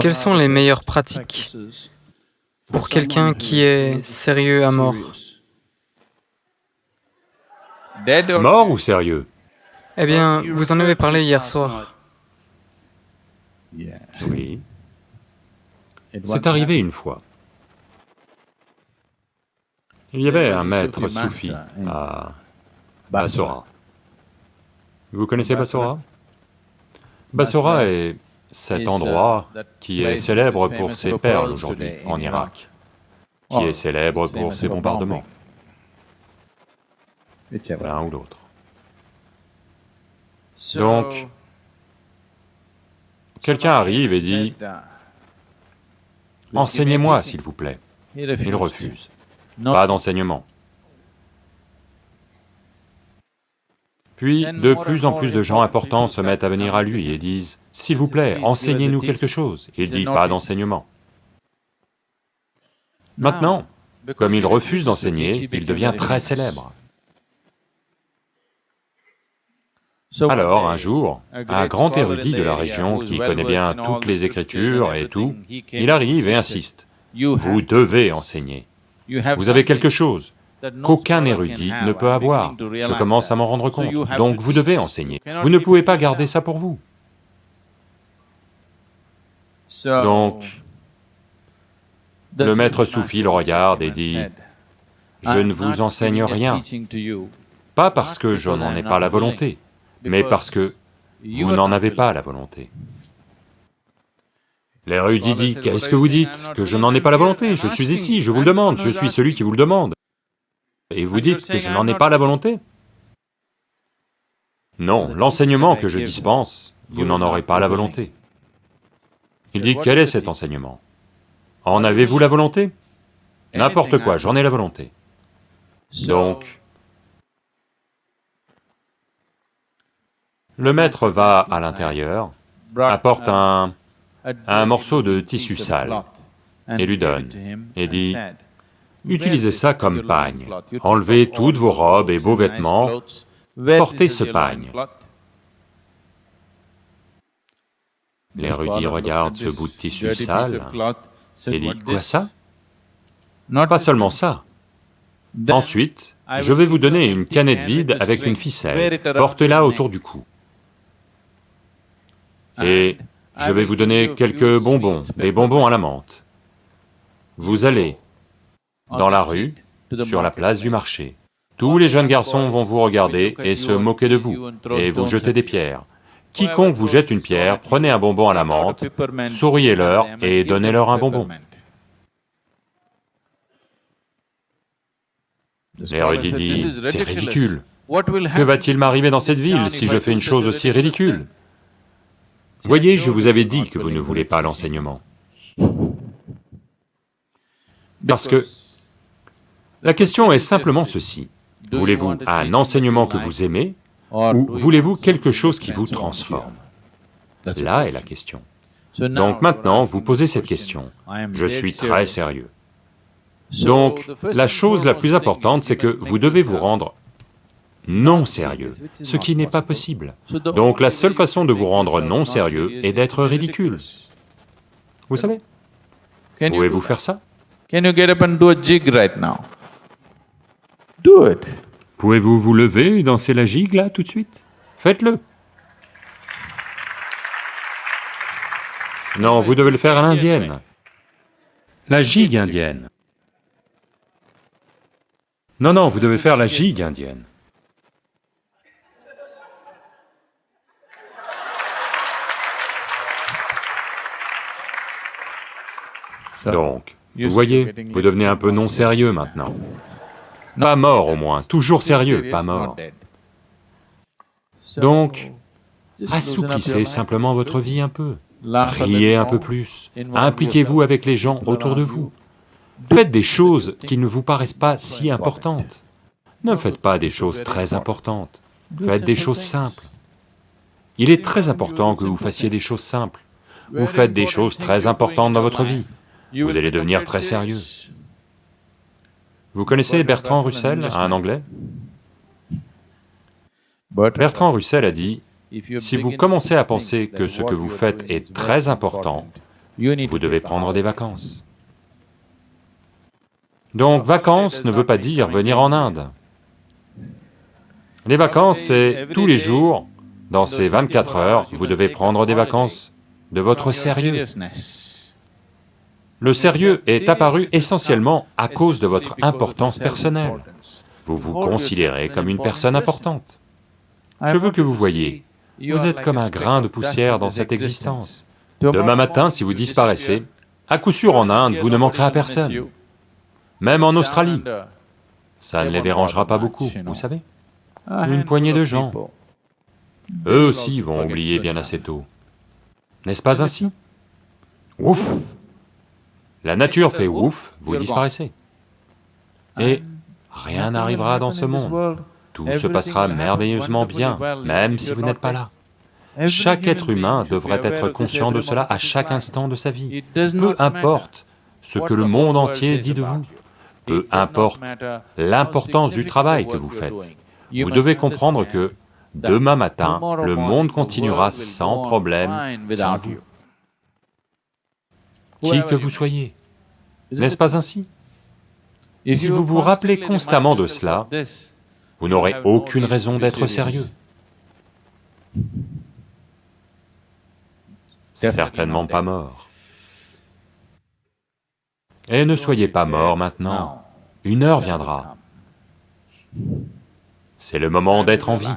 Quelles sont les meilleures pratiques pour quelqu'un qui est sérieux à mort Mort ou sérieux Eh bien, vous en avez parlé hier soir. Oui. C'est arrivé une fois. Il y avait un maître soufi à Bassora. Vous connaissez Bassora Bassora est cet endroit qui est célèbre pour ses perles aujourd'hui en Irak, qui est célèbre pour ses bombardements, l'un ou l'autre. Donc, quelqu'un arrive et dit, « Enseignez-moi, s'il vous plaît. » Il refuse. Pas d'enseignement. Puis, de plus en plus de gens importants se mettent à venir à lui et disent, « S'il vous plaît, enseignez-nous quelque chose. » Il dit, « Pas d'enseignement. » Maintenant, comme il refuse d'enseigner, il devient très célèbre. Alors, un jour, un grand érudit de la région qui connaît bien toutes les Écritures et tout, il arrive et insiste, « Vous devez enseigner. Vous avez quelque chose qu'aucun érudit ne peut avoir. Je commence à m'en rendre compte. Donc vous devez enseigner. Vous ne pouvez pas garder ça pour vous. Donc, le maître soufi le regarde et dit, « Je ne vous enseigne rien, pas parce que je n'en ai pas la volonté, mais parce que vous n'en avez pas la volonté. » L'érudit dit, « Qu'est-ce que vous dites? Que je n'en ai pas la volonté Je suis ici, je vous le demande, je suis celui qui vous le demande. Et vous dites que je n'en ai pas la volonté. Non, l'enseignement que je dispense, vous n'en aurez pas la volonté. Il dit, quel est cet enseignement En avez-vous la volonté N'importe quoi, j'en ai la volonté. Donc, le maître va à l'intérieur, apporte un, un morceau de tissu sale et lui donne, et dit, Utilisez ça comme pagne. Enlevez toutes vos robes et beaux vêtements, portez ce pagne. L'érudit regarde ce bout de tissu sale et dit, quoi ça? Pas seulement ça. Ensuite, je vais vous donner une canette vide avec une ficelle, portez-la autour du cou. Et je vais vous donner quelques bonbons, des bonbons à la menthe. Vous allez dans la rue, sur la place du marché. Tous les jeunes garçons vont vous regarder et se moquer de vous, et vous jeter des pierres. Quiconque vous jette une pierre, prenez un bonbon à la menthe, souriez-leur et donnez-leur un bonbon. L'érudit dit, c'est ridicule. Que va-t-il m'arriver dans cette ville si je fais une chose aussi ridicule? Voyez, je vous avais dit que vous ne voulez pas l'enseignement. Parce que la question est simplement ceci, voulez-vous un enseignement que vous aimez, ou voulez-vous quelque chose qui vous transforme Là est la question. Donc maintenant, vous posez cette question, je suis très sérieux. Donc, la chose la plus importante, c'est que vous devez vous rendre non sérieux, ce qui n'est pas possible. Donc la seule façon de vous rendre non sérieux est d'être ridicule. Vous savez Pouvez-vous faire ça Pouvez-vous vous lever et danser la gigue là tout de suite? Faites-le. Non, vous devez le faire à l'indienne. La gigue indienne. Non, non, vous devez faire la gigue indienne. Donc, vous voyez, vous devenez un peu non sérieux maintenant. Pas mort au moins, toujours sérieux, pas mort. Donc, assouplissez simplement votre vie un peu, riez un peu plus, impliquez-vous avec les gens autour de vous. Faites des choses qui ne vous paraissent pas si importantes. Ne faites pas des choses très importantes, faites des choses simples. Il est très important que vous fassiez des choses simples. Vous faites des choses très importantes dans votre vie, vous allez devenir très sérieux. Vous connaissez Bertrand Russell, un Anglais Bertrand Russell a dit, si vous commencez à penser que ce que vous faites est très important, vous devez prendre des vacances. Donc vacances ne veut pas dire venir en Inde. Les vacances, c'est tous les jours, dans ces 24 heures, vous devez prendre des vacances de votre sérieux. Le sérieux est apparu essentiellement à cause de votre importance personnelle. Vous vous considérez comme une personne importante. Je veux que vous voyez, vous êtes comme un grain de poussière dans cette existence. Demain matin, si vous disparaissez, à coup sûr en Inde, vous ne manquerez à personne. Même en Australie, ça ne les dérangera pas beaucoup, vous savez. Une poignée de gens. Eux aussi vont oublier bien assez tôt. N'est-ce pas ainsi? Ouf La nature fait ouf, vous disparaissez. Et rien n'arrivera dans ce monde. Tout se passera merveilleusement bien, même si vous n'êtes pas là. Chaque être humain devrait être conscient de cela à chaque instant de sa vie. Peu importe ce que le monde entier dit de vous, peu importe l'importance du travail que vous faites, vous devez comprendre que demain matin, le monde continuera sans problème, sans vous. Qui que vous soyez, n'est-ce pas ainsi Si vous vous rappelez constamment de cela, vous n'aurez aucune raison d'être sérieux. Certainement pas mort. Et ne soyez pas mort maintenant, une heure viendra. C'est le moment d'être en vie.